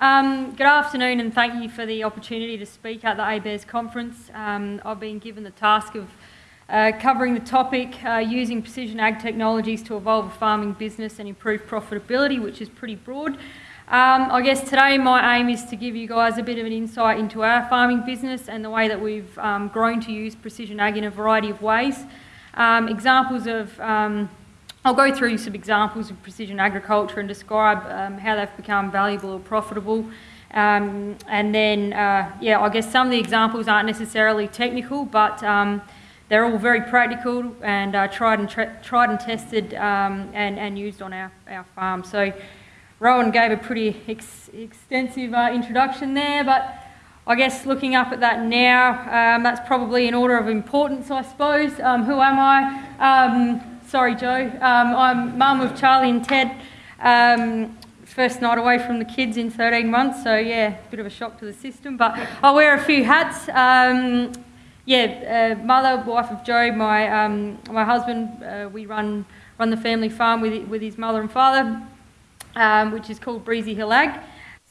Um, good afternoon and thank you for the opportunity to speak at the ABARES conference. Um, I've been given the task of uh, covering the topic uh, using precision ag technologies to evolve a farming business and improve profitability, which is pretty broad. Um, I guess today my aim is to give you guys a bit of an insight into our farming business and the way that we've um, grown to use precision ag in a variety of ways. Um, examples of um, I'll go through some examples of precision agriculture and describe um, how they've become valuable or profitable. Um, and then, uh, yeah, I guess some of the examples aren't necessarily technical, but um, they're all very practical and uh, tried and tried and tested um, and, and used on our, our farm. So Rowan gave a pretty ex extensive uh, introduction there, but I guess looking up at that now, um, that's probably in order of importance, I suppose. Um, who am I? Sorry, Joe. Um, I'm mum of Charlie and Ted. Um, first night away from the kids in 13 months, so yeah, bit of a shock to the system. But I wear a few hats. Um, yeah, uh, mother, wife of Joe, my um, my husband. Uh, we run run the family farm with with his mother and father, um, which is called Breezy Hill Ag.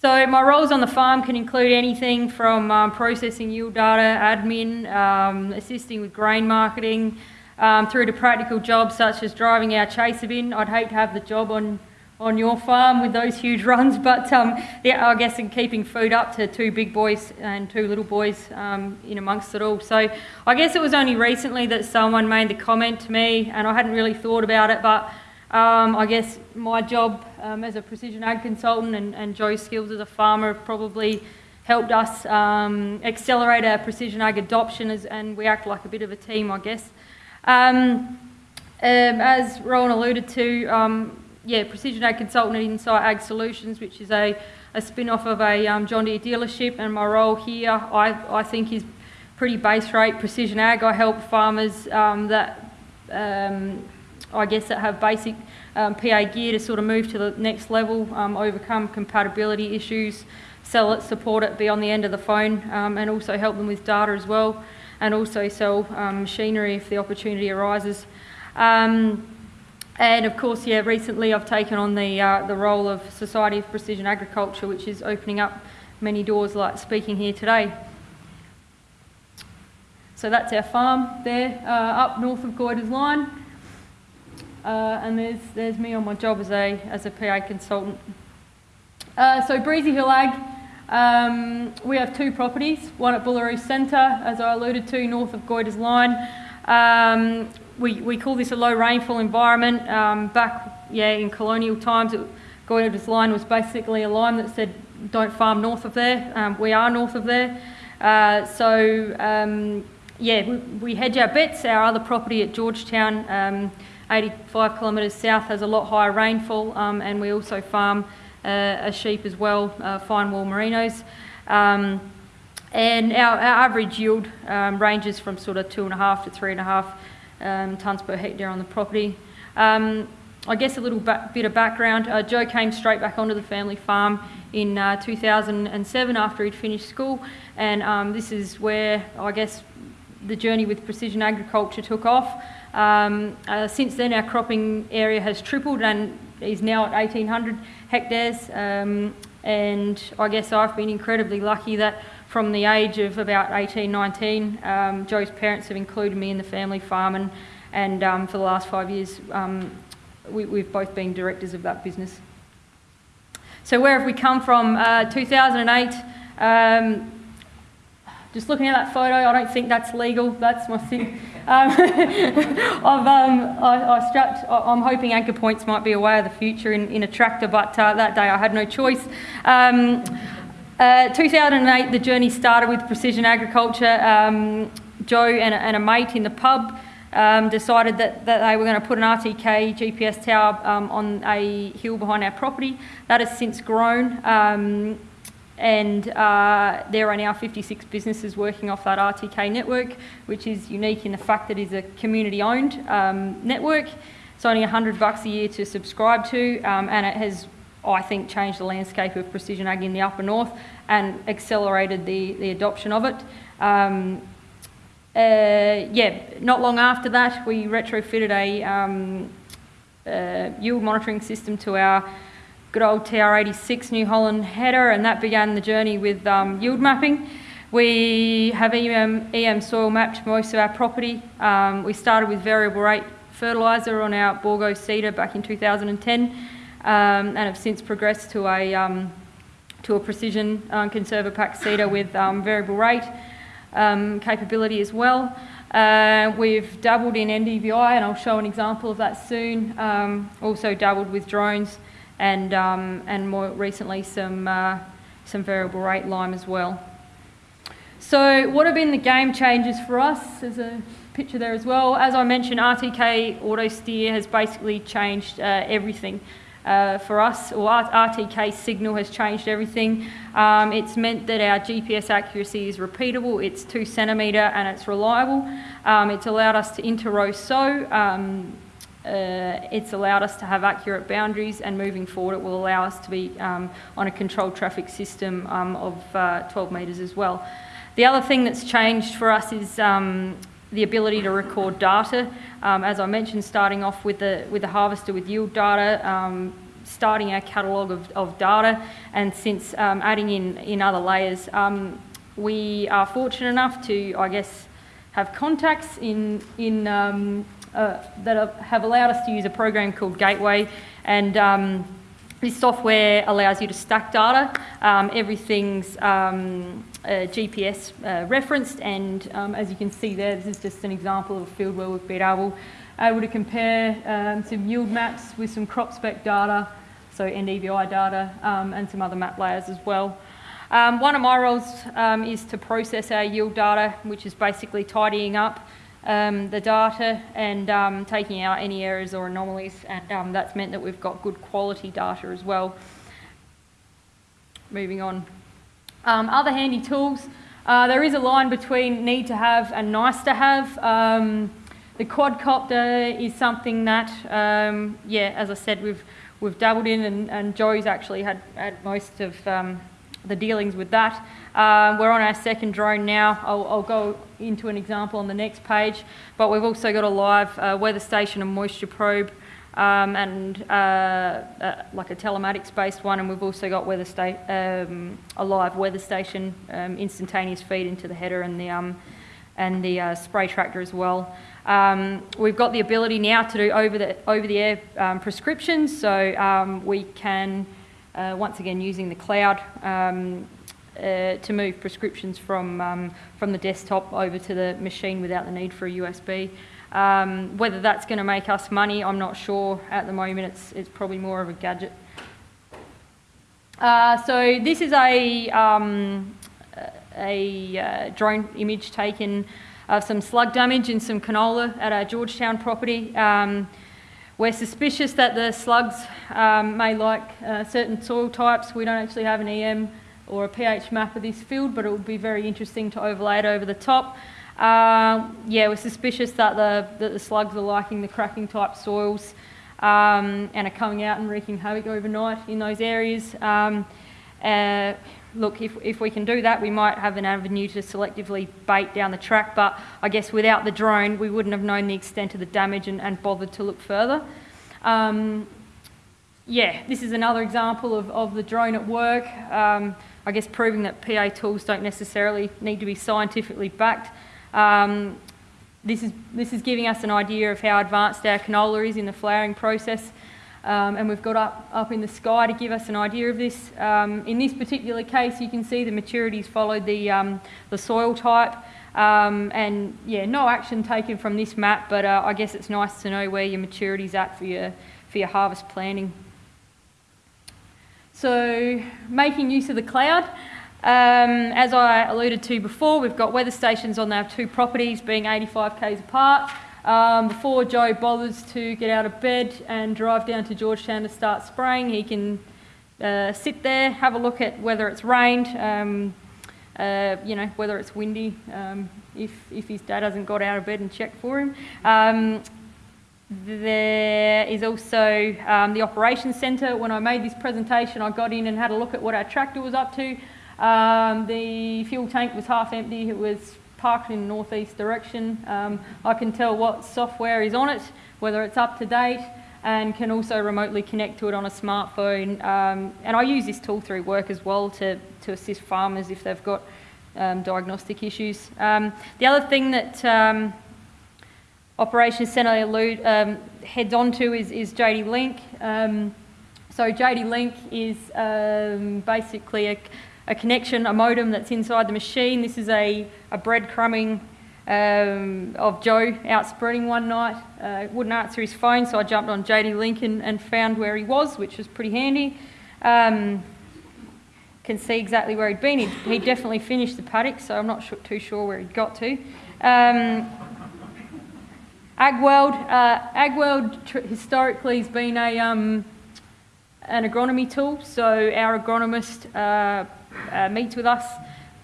So my roles on the farm can include anything from um, processing yield data, admin, assisting with grain marketing um, through to practical jobs such as driving our chaser bin. I'd hate to have the job on, on your farm with those huge runs, but um, yeah, I guess in keeping food up to two big boys and two little boys um, in amongst it all. So I guess it was only recently that someone made the comment to me, and I hadn't really thought about it, but um, I guess my job um, as a precision ag consultant and, and Joe's skills as a farmer have probably helped us um, accelerate our precision ag adoption as, and we act like a bit of a team, I guess. Um, um, as Rowan alluded to, um, yeah, Precision Ag Consultant at Insight Ag Solutions, which is a, a spin-off of a um, John Deere dealership, and my role here, I, I think, is pretty base rate precision ag. I help farmers um, that, um, I guess, that have basic PA gear to sort of move to the next level, overcome compatibility issues, sell it, support it, be on the end of the phone, and also help them with data as well and also sell um, machinery if the opportunity arises. Um, and of course, yeah, recently I've taken on the, uh, the role of Society of Precision Agriculture, which is opening up many doors like speaking here today. So that's our farm there, uh, up north of Goyder's Line. Uh, and there's, there's me on my job as a, as a PA consultant. Uh, so Breezy Hill Ag, um, we have two properties, one at Booleroo Centre, as I alluded to, north of Goyder's Line. Um, we, we call this a low rainfall environment. Um, back yeah, in colonial times, it, Goyder's Line was basically a line that said don't farm north of there. Um, we are north of there. Uh, so um, yeah, we, we, hedge our bets. Our other property at Georgetown, um, 85 kilometres south, has a lot higher rainfall and we also farm a sheep as well, uh, fine wool merinos. Um, and our, our, average yield um, ranges from sort of two and a half to three and a half um, tonnes per hectare on the property. Um, I guess a little bit of background. Uh, Joe came straight back onto the family farm in uh, 2007 after he'd finished school, and um, this is where I guess the journey with precision agriculture took off. Um, uh, since then, our cropping area has tripled and is now at 1,800 hectares. Um, and I guess I've been incredibly lucky that from the age of about 18, 19, um, Joe's parents have included me in the family farm and, and um, for the last five years um, we, have both been directors of that business. So where have we come from? Uh, 2008, um, just looking at that photo, I don't think that's legal. That's my thing. Um, I've, um, I, I, strapped, I'm hoping anchor points might be a way of the future in, in a tractor, but uh, that day I had no choice. Um, uh, 2008, the journey started with precision agriculture. Um, Joe and a, and a, mate in the pub um, decided that, that they were going to put an RTK GPS tower um, on a hill behind our property. That has since grown and uh, there are now 56 businesses working off that RTK network, which is unique in the fact that it's a community-owned um, network. It's only 100 bucks a year to subscribe to, um, and it has, I think, changed the landscape of precision ag in the upper north and accelerated the, the adoption of it. Um, uh, yeah, not long after that, we retrofitted a um, uh, yield monitoring system to our good old TR86 New Holland header, and that began the journey with um, yield mapping. We have EM, EM soil mapped most of our property. Um, we started with variable rate fertiliser on our Bourgault seeder back in 2010 um, and have since progressed to a, um, to a precision uh, Conservapak seeder with um, variable rate um, capability as well. Uh, we've dabbled in NDVI and I'll show an example of that soon. Um, also dabbled with drones and, um, and more recently some, uh, some variable rate lime as well. So what have been the game changers for us? There's a picture there as well. As I mentioned, RTK Auto Steer has basically changed uh, everything. Uh, for us, or RTK signal has changed everything. Um, it's meant that our GPS accuracy is repeatable, it's two centimetre and it's reliable. Um, it's allowed us to inter-row sow, um, uh, it's allowed us to have accurate boundaries and moving forward it will allow us to be um, on a controlled traffic system um, of uh, 12 metres as well. The other thing that's changed for us is um, the ability to record data. Um, as I mentioned, starting off with the, with the harvester with yield data, um, starting our catalogue of, of data, and since um, adding in, in other layers, we are fortunate enough to, I guess, have contacts in, in, uh, that have allowed us to use a program called Gateway, and um, this software allows you to stack data. Um, everything's um, uh, GPS uh, referenced, and um, as you can see there, this is just an example of a field where we've been able, able to compare um, some yield maps with some CropSpec data, so NDVI data, um, and some other map layers as well. Um, one of my roles is to process our yield data, which is basically tidying up um, the data and um, taking out any errors or anomalies and um, that's meant that we've got good quality data as well. Moving on. Um, other handy tools. Uh, there is a line between need to have and nice to have. Um, the quadcopter is something that, um, yeah, as I said, we've we've dabbled in and, and Joe's actually had, had most of the dealings with that. Um, we're on our second drone now. I'll, I'll, go into an example on the next page, but we've also got a live uh, weather station and moisture probe um, and uh, uh, like a telematics based one, and we've also got weather um, a live weather station um, instantaneous feed into the header and the, um, and the uh, spray tractor as well. Um, we've got the ability now to do over the, over the air prescriptions, so we can uh, once again using the cloud um, uh, to move prescriptions from, um, from the desktop over to the machine without the need for a USB. Um, whether that's going to make us money, I'm not sure. At the moment, it's, it's probably more of a gadget. Uh, so this is a, um, a uh, drone image taken of some slug damage in some canola at our Georgetown property. Um, we're suspicious that the slugs um, may like uh, certain soil types. We don't actually have an EM or a pH map of this field, but it would be very interesting to overlay it over the top. Uh, yeah, we're suspicious that the, that the slugs are liking the cracking type soils um, and are coming out and wreaking havoc overnight in those areas. Um, uh, look, if, if we can do that, we might have an avenue to selectively bait down the track, but I guess without the drone, we wouldn't have known the extent of the damage and, and bothered to look further. Um, yeah, this is another example of, of the drone at work. Um, I guess proving that PA tools don't necessarily need to be scientifically backed. Um, this, is, this is giving us an idea of how advanced our canola is in the flowering process. Um, and we've got up, up in the sky to give us an idea of this. Um, in this particular case, you can see the maturities followed the, um, the soil type. Um, and yeah, no action taken from this map, but uh, I guess it's nice to know where your maturity's at for your, for your harvest planning. So making use of the cloud. Um, as I alluded to before, we've got weather stations on our two properties being 85 k's apart. Um, before Joe bothers to get out of bed and drive down to Georgetown to start spraying, he can uh, sit there, have a look at whether it's rained, um, uh, you know, whether it's windy, um, if, if his dad hasn't got out of bed and checked for him. Um, there is also um, the operations centre. When I made this presentation, I got in and had a look at what our tractor was up to. Um, the fuel tank was half empty. It was parked in northeast direction. Um, I can tell what software is on it, whether it's up to date. and can also remotely connect to it on a smartphone. Um, and I use this tool through work as well to, to assist farmers if they've got um, diagnostic issues. Um, the other thing that um, Operations Centre allude, um, heads on to is, is JD Link. So JD Link is basically a, a connection, a modem that's inside the machine. This is a, a breadcrumbing um, of Joe out spreading one night. Uh, wouldn't answer his phone, so I jumped on JD Link and found where he was, which was pretty handy. Um, can see exactly where he'd been. He'd, he definitely finished the paddock, so I'm not sure, too sure where he'd got to. Um, AgWorld, uh, AgWorld historically has been a, um, an agronomy tool, so our agronomist uh, uh, meets with us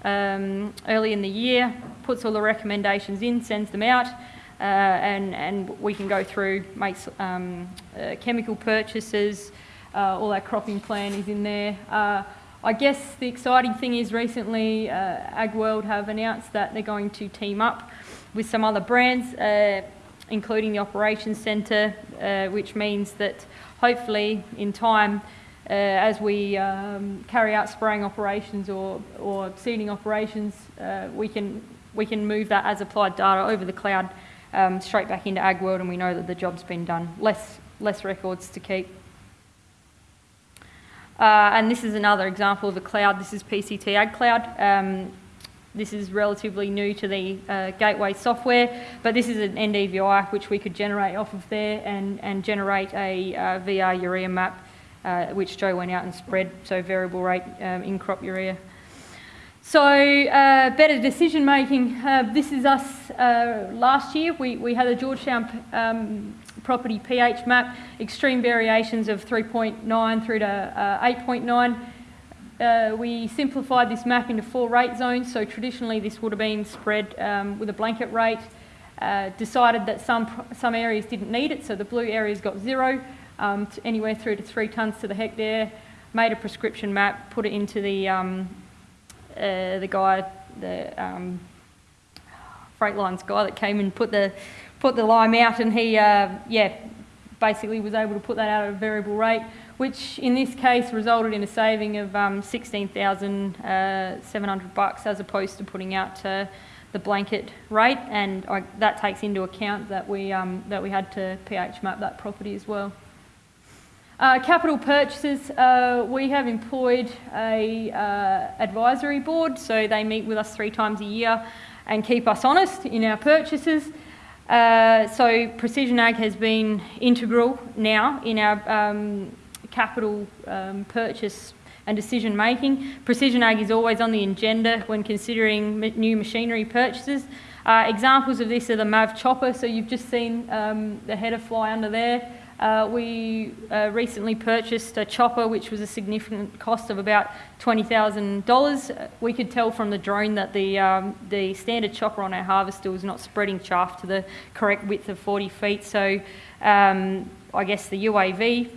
um, early in the year, puts all the recommendations in, sends them out, uh, and, and we can go through, make um, uh, chemical purchases, uh, all our cropping plan is in there. Uh, I guess the exciting thing is recently uh, AgWorld have announced that they're going to team up with some other brands, uh, including the Operations Centre, which means that hopefully in time uh, as we um, carry out spraying operations or, or seeding operations, uh, we, can, we can move that as applied data over the cloud um, straight back into AgWorld and we know that the job's been done. Less, less records to keep. Uh, and this is another example of a cloud. This is PCT Ag Cloud. Um, this is relatively new to the uh, gateway software, but this is an NDVI which we could generate off of there and, and generate a uh, VR urea map uh, which Joe went out and spread, so variable rate um, in crop urea. So uh, better decision making. Uh, this is us uh, last year. We, we had a Georgetown um, property pH map, extreme variations of 3.9 through to uh, 8.9. Uh, we simplified this map into four rate zones. So traditionally this would have been spread um, with a blanket rate. decided that some, some areas didn't need it, so the blue areas got zero um, anywhere through to three tonnes to the hectare, made a prescription map, put it into the, um, uh, the guy, the um, Freightlines guy that came and put the, put the lime out and he, uh, yeah, basically was able to put that out at a variable rate, which in this case resulted in a saving of um, 16,700 uh, bucks as opposed to putting out uh, the blanket rate, and I, that takes into account that we um, that we had to pH map that property as well. Uh, capital purchases, uh, we have employed a uh, advisory board, so they meet with us three times a year and keep us honest in our purchases. Uh, so Precision Ag has been integral now in our um, capital um, purchase and decision making. Precision Ag is always on the agenda when considering new machinery purchases. Uh, examples of this are the MAV chopper, so you've just seen um, the header fly under there. Uh, we uh, recently purchased a chopper which was a significant cost of about $20,000. We could tell from the drone that the, um, the standard chopper on our harvester was not spreading chaff to the correct width of 40 feet. So um, I guess the UAV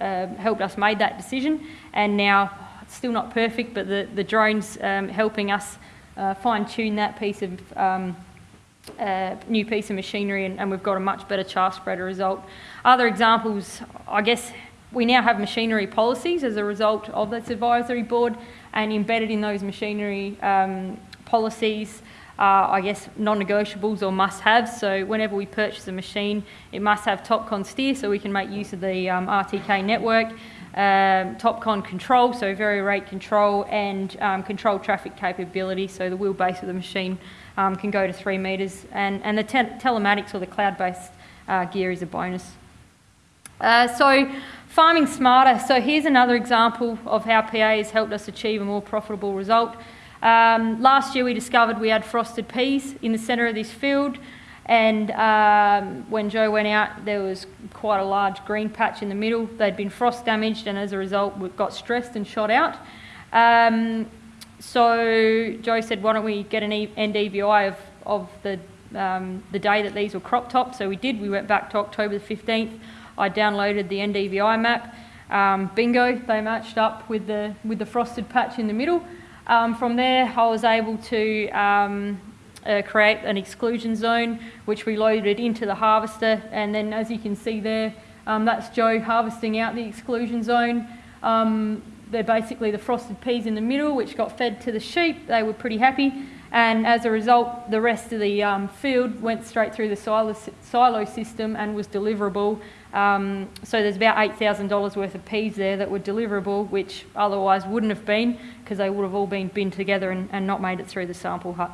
uh, helped us make that decision and now it's still not perfect but the, the drone's um, helping us uh, fine tune that piece of um, uh, new piece of machinery and, and, we've got a much better chaff spreader result. Other examples, I guess we now have machinery policies as a result of this advisory board and embedded in those machinery um, policies are, I guess, non-negotiables or must-haves. So whenever we purchase a machine, it must have TopCon steer so we can make use of the um, RTK network, um, TopCon control, so very rate control, and um, control traffic capability, so the wheelbase of the machine um, can go to three metres, and, and the te telematics or the cloud-based uh, gear is a bonus. Uh, so farming smarter. So here's another example of how PA has helped us achieve a more profitable result. Um, last year we discovered we had frosted peas in the centre of this field and um, when Joe went out there was quite a large green patch in the middle. They'd been frost damaged and as a result we got stressed and shot out. Um, so Joe said, why don't we get an NDVI of, of the, um, the day that these were crop topped? So we did. We went back to October the 15th. I downloaded the NDVI map. Um, bingo, they matched up with the, with the frosted patch in the middle. Um, from there, I was able to um, uh, create an exclusion zone, which we loaded into the harvester. And then, as you can see there, Um, that's Joe harvesting out the exclusion zone. Um, they're basically the frosted peas in the middle, which got fed to the sheep. They were pretty happy. And as a result, the rest of the um, field went straight through the silo, silo system and was deliverable. Um, so there's about $8,000 worth of peas there that were deliverable, which otherwise wouldn't have been because they would have all been binned together and, and not made it through the sample hut.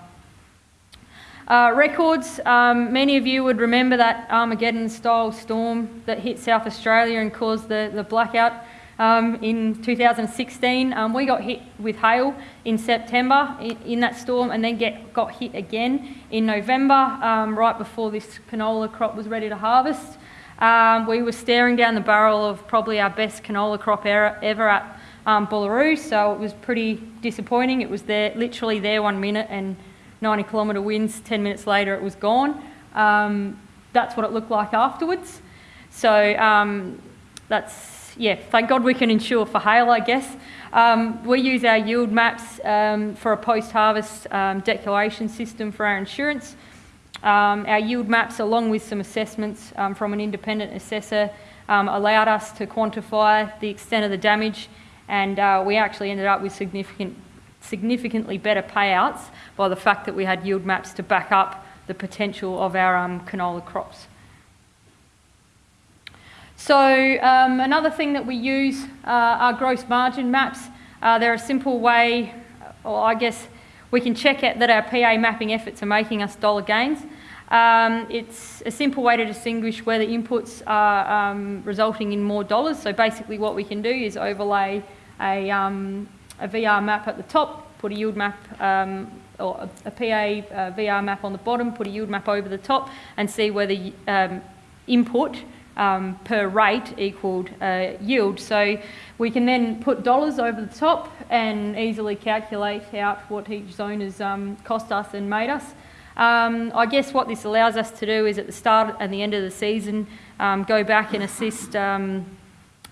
Uh, records, um, many of you would remember that Armageddon style storm that hit South Australia and caused the, the blackout um, in 2016. Um, we got hit with hail in September in, in, that storm and then get, got hit again in November, um, right before this canola crop was ready to harvest. Um, we were staring down the barrel of probably our best canola crop ever, ever at um, Booleroo, so it was pretty disappointing. It was there, literally there one minute and 90 kilometre winds, 10 minutes later it was gone. Um, that's what it looked like afterwards. So um, that's yeah, thank God we can insure for hail, I guess. Um, we use our yield maps um, for a post-harvest um, declaration system for our insurance. Um, our yield maps, along with some assessments um, from an independent assessor, um, allowed us to quantify the extent of the damage, and uh, we actually ended up with significant, significantly better payouts by the fact that we had yield maps to back up the potential of our canola crops. So um, another thing that we use uh, are gross margin maps. Uh, they're a simple way, or I guess we can check that our PA mapping efforts are making us dollar gains. Um, it's a simple way to distinguish where the inputs are um, resulting in more dollars. So basically what we can do is overlay a, um, a VR map at the top, put a yield map um, or a, PA uh, VR map on the bottom, put a yield map over the top and see where the um, input um, per rate equaled uh, yield. So we can then put dollars over the top and easily calculate out what each zone has cost us and made us. Um, I guess what this allows us to do is at the start and the end of the season um, go back and assist um,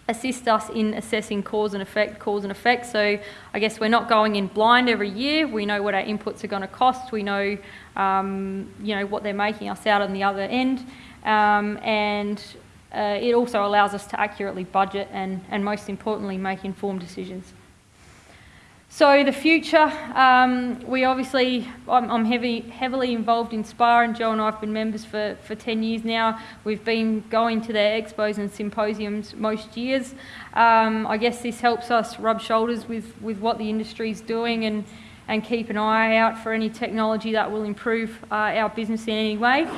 assist us in assessing cause and effect, cause and effect. So I guess we're not going in blind every year. We know what our inputs are going to cost. We know, um, you know, what they're making us out on the other end. Um, and uh, it also allows us to accurately budget and, and most importantly, make informed decisions. So the future, um, we obviously, I'm, I'm, heavy, heavily involved in SPA and Joe and I have been members for, for 10 years now. We've been going to their expos and symposiums most years. Um, I guess this helps us rub shoulders with, with what the industry is doing and, and keep an eye out for any technology that will improve uh, our business in any way.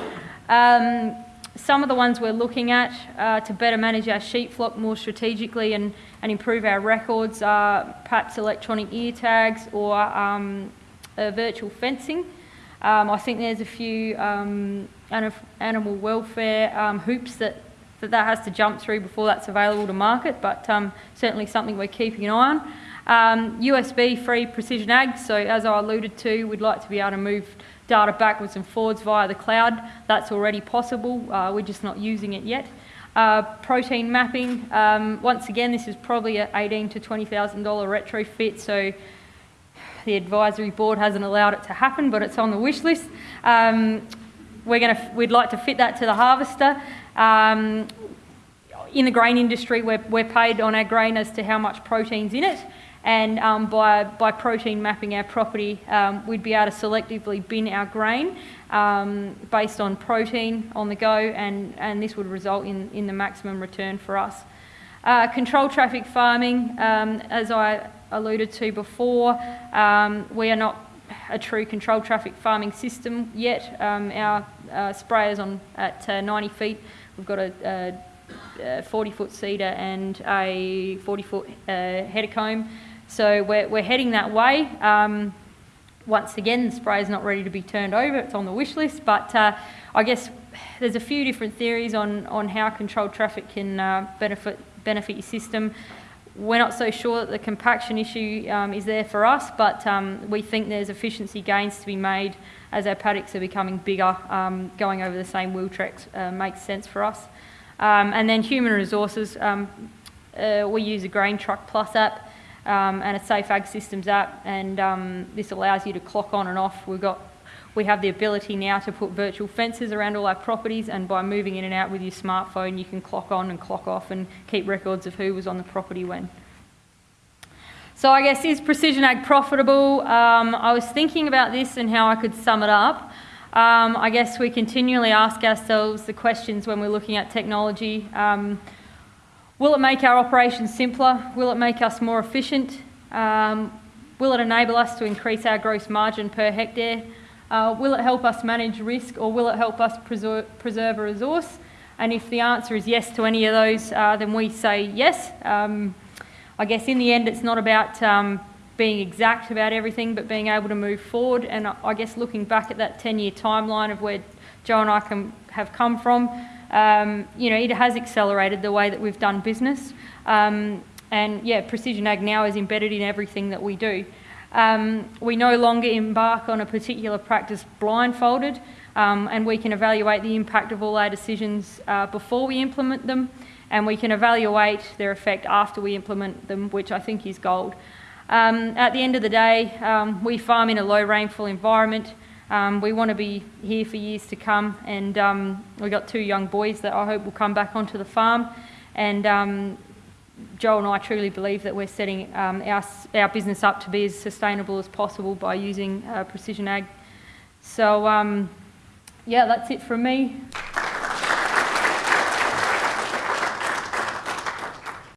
Um, some of the ones we're looking at uh, to better manage our sheep flock more strategically and, and improve our records perhaps electronic ear tags or um, virtual fencing. Um, I think there's a few um, animal welfare um, hoops that, that that has to jump through before that's available to market, but um, certainly something we're keeping an eye on. USB-free um, precision ag, so as I alluded to, we'd like to be able to move data backwards and forwards via the cloud. That's already possible, uh, we're just not using it yet. Uh, protein mapping, um, once again, this is probably an 18 to $20,000 retrofit, so the advisory board hasn't allowed it to happen, but it's on the wish list. Um, we're gonna, we'd like to fit that to the harvester. Um, in the grain industry, we're, we're paid on our grain as to how much protein's in it and um, by, by protein mapping our property, um, we'd be able to selectively bin our grain um, based on protein on the go, and, and this would result in, in the maximum return for us. Uh, control traffic farming, um, as I alluded to before, um, we are not a true control traffic farming system yet. Um, our uh, sprayers on at uh, 90 feet, we've got a, a 40 foot seeder and a 40 foot uh, header comb. So we're, we're heading that way. Um, once again, the spray is not ready to be turned over, it's on the wish list, but uh, I guess there's a few different theories on, on how controlled traffic can uh, benefit, benefit your system. We're not so sure that the compaction issue um, is there for us, but um, we think there's efficiency gains to be made as our paddocks are becoming bigger. Um, going over the same wheel tracks uh, makes sense for us. Um, and then human resources, um, uh, we use a Grain Truck Plus app um, and a Safe Ag Systems app, and um, this allows you to clock on and off. We've got we have the ability now to put virtual fences around all our properties, and by moving in and out with your smartphone, you can clock on and clock off and keep records of who was on the property when. So I guess is precision ag profitable? Um, I was thinking about this and how I could sum it up. Um, I guess we continually ask ourselves the questions when we're looking at technology. Will it make our operations simpler? Will it make us more efficient? Um, will it enable us to increase our gross margin per hectare? Uh, will it help us manage risk or will it help us preserve, preserve a resource? And if the answer is yes to any of those, uh, then we say yes. Um, I guess in the end, it's not about um, being exact about everything, but being able to move forward. And I guess looking back at that 10 year timeline of where Joe and I can, have come from, um, you know, it has accelerated the way that we've done business. Um, and yeah, Precision Ag now is embedded in everything that we do. Um, we no longer embark on a particular practice blindfolded, um, and we can evaluate the impact of all our decisions uh, before we implement them, and we can evaluate their effect after we implement them, which I think is gold. Um, at the end of the day, um, we farm in a low rainfall environment. Um, we want to be here for years to come, and um, we've got two young boys that I hope will come back onto the farm. And um, Joel and I truly believe that we're setting um, our, our business up to be as sustainable as possible by using uh, precision ag. So, yeah, that's it from me.